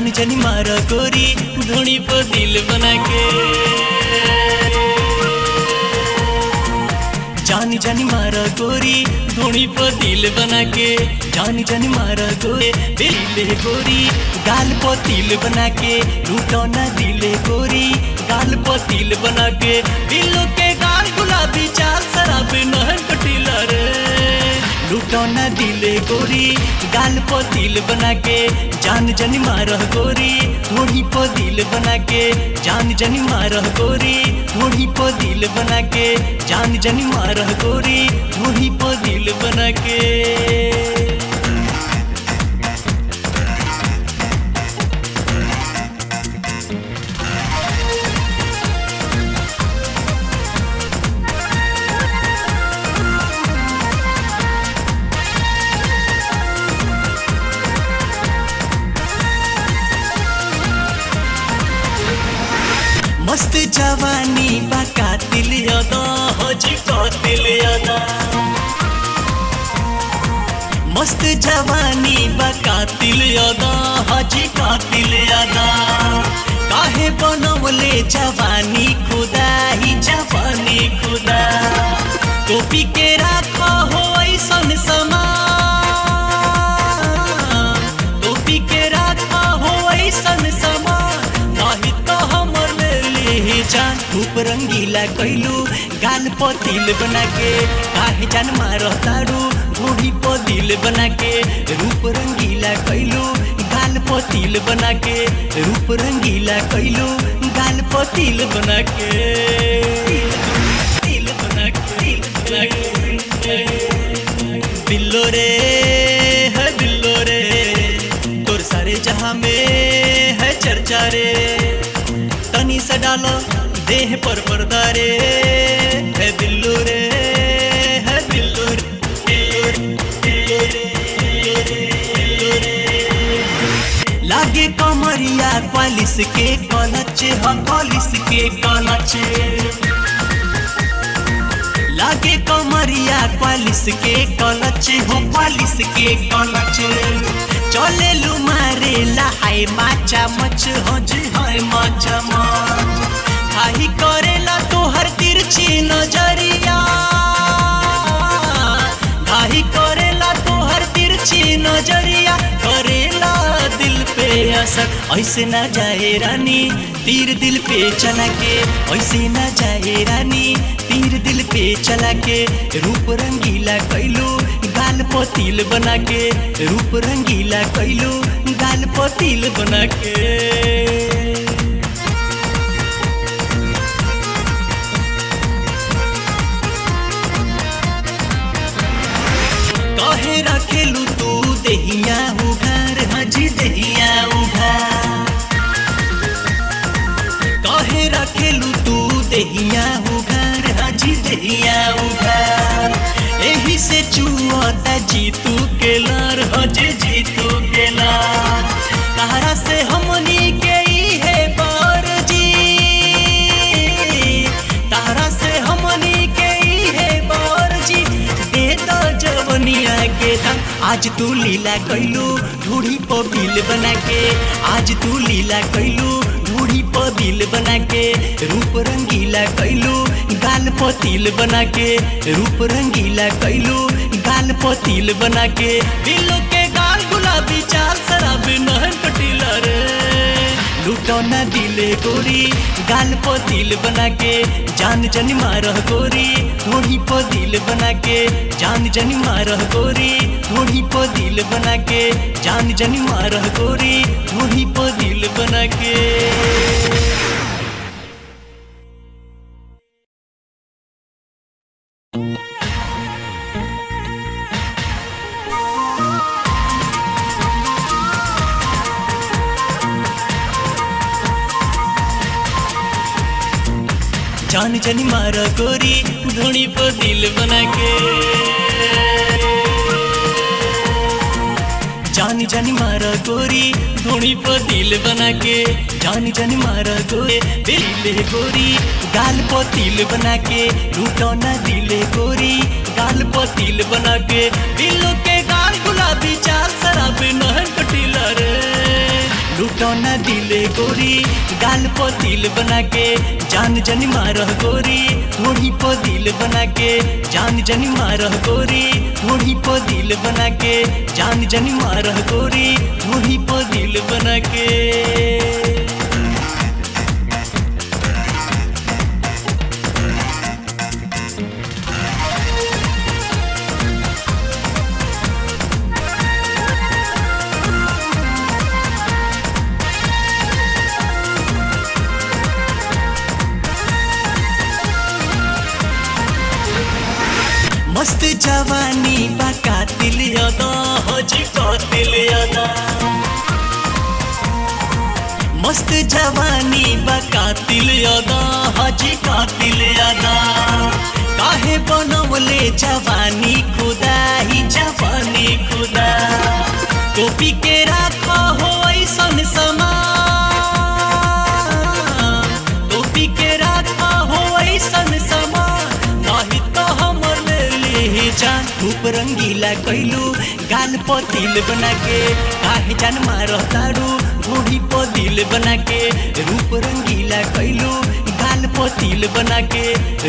जान जानी मारा गोरी धोनी पर दिल बना के जानी जानी मारा गोरी धोनी पर दिल बना के जानी जानी मारा गोरे दिल गोरी, गाल पर तिल बना के लूटो ना दिले गोरी, गाल पर तिल बना के दिलों के गाल गुलाबी चाल, शराब नहर लूटो दिल दिले गोरी, गाल पर दिल बना के जान जन मारह गोरी थोड़ी पर दिल बना के जान जन मारह गोरी थोड़ी पर दिल बना के जान जन मारह गोरी थोड़ी पर दिल बना के जवानी बा कातिल यादा हजी कातिल यादा। मस्त जवानी बा कातिल यादा हजी कातिल यादा। काहे बनवले जवानी खुदा ही जवानी खुदा। टोपी के राखो हो ऐसन समान रूप रंगीला कैलू, गाल पर तिल बना के काहे जान मारो तारू, घोड़ी पर दिल बना के रूप रंगीला कैलू, गाल पर तिल बना के रूप रंगीला कैलू, गाल पर तिल बना के तिल रे, है बिल्लो रे, तोर सारे जहाँ में है चर्चा रे। तनी सा डालो देह पर पर्दा रे है बिल्लो रे है बिल्लो रे बिल्लो रे, बिल्लो रे। लागे कमरिया क्वालिस के कलच ह कॉलिस के कलच। लागे कमरिया क्वालिस के कलच हो क्वालिस के कलच। चले मारे लहाय माचा मच हो जी हाय खाही करेला तोहर तिरछी नज़रिया। घाही करेला तोहर तिरछी नज़रिया, करेला दिल पे असर। ऐसे ना जाए रानी, तीर दिल पे चला के ऐसे ना जाए रानी, तीर दिल पे चला के रूप रंगीला कैलू, गाल पतिल बना के रूप रंगीला कैलू, गाल पतिल बना के रखेलू तू दहिया उघार हजी दहिया उघार। कहे रखेलू तू दहिया उघार हजी दहिया उघार। एही से चुआता जीतू के लार हजे जीतू के आज तू लीला कैलू ढूढ़ी पर बिल बना के आज तू लीला कैलू ढूढ़ी पर बिल बना के रूप रंगीला कैलू गाल पर तिल बना के रूप रंगीला कैलू गाल पर तिल बना के दिलों के गाल गुलाबी चाल, शराब नहर कटीला रे लूटो न दिले गोरी, गाल पर दिल बना के जान जनी मारह गोरी। थोड़ी पर दिल बना के जान जन मारह गोरी। थोड़ी पर दिल बना के जान जन मारह गोरी। थोड़ी पर दिल बना के जान जानी मारा गोरी, धोनी पर दिल बना के जानी जानी मारा गोरी, धोनी पर दिल बना के जानी जानी मारा गोरे, दिल गोरी, गाल पर तिल बना के लूटो ना दिले गोरी, गाल पर तिल बना के दिलों दिल बना के, जान जन मारह गोरी थोड़ी पर दिल बना के, जान जन मारह गोरी थोड़ी पर दिल बना के, जान जन मारह गोरी थोड़ी पर दिल बना के। मस्त जवानी बा, कातिल अदा हजी कातिल यादा मस्त जवानी बा, कातिल यादा हजी कातिल यादा काहे बनवले जवानी खुदा रंगीला कैलू गाल पर तिल बना के काहे जान मारो तारू घोड़ी पर बना के रूप रंगीला कैलू गाल पर तिल बना के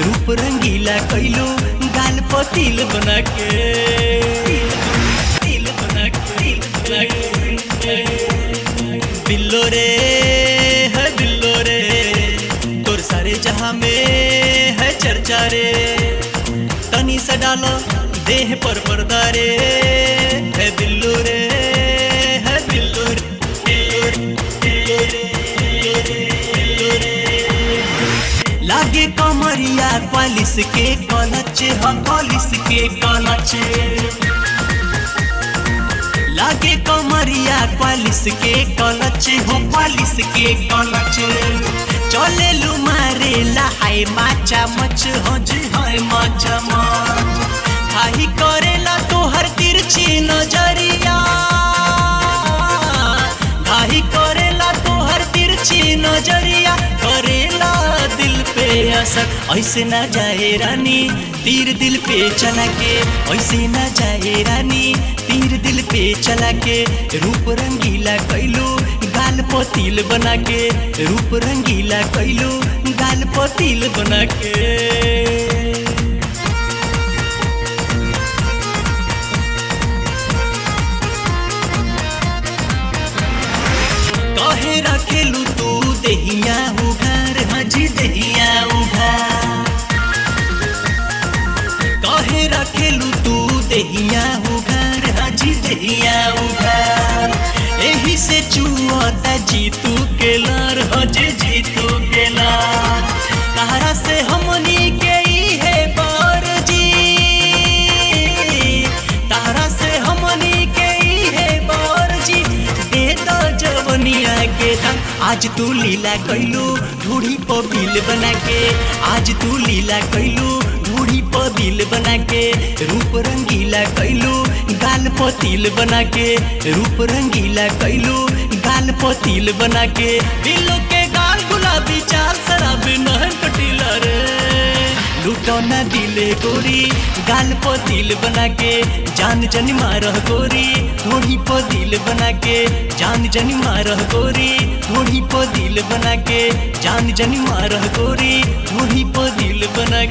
रूप रंगीला कैलू गाल पर तिल बना के तिल रे, है दिल्लो रे, तोर सारे जहाँ में है चर्चा रे। से डालो, देह पर पर्दा रे है बिल्लू रे, है बिल्लू रे। लागे कमरिया पॉलिस के कलच हम पॉलिस के कलच लागे कमरिया पॉलिस के कलच। हो पॉलिस के कलच। चले लू मारे लहाय माचा मच हो जी हाय माचा मच। खाही करेला तोहर तिरछी नज़रिया। असर ऐसे ना जाए रानी, तीर दिल पे चला के ऐसे ना जाए रानी, तीर दिल पे चला के रूप रंगीला कैलू, गाल पतिल बना के रूप रंगीला कैलू, गाल पतिल बना के कहे रखेलू तू देहिया जीतू के लार हजे जीतू के लार तारा से हमनी के ई है जी तारा से हमनी के ई है जी दे दो जवनिया के दाम आज तू लीला कैलू ढूढ़ी पर बिल बना के आज तू लीला कैलू ढूढ़ी पर दिल बना के रूप रंगीला कैलू गाल पर तिल बना के, रूप रंगीला कैलू। गाल पर तिल बना के, दिलों के गाल गुलाबी चाल, शराब नहर कटीला रे। लुटौना दिले गोरी, गाल पर दिल बना के, जान जन मारह गोरी। थोड़ी पर दिल बना के, जान जन मारह गोरी। थोड़ी पर दिल बना के, जान जन मारह गोरी। थोड़ी पर दिल बना